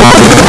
you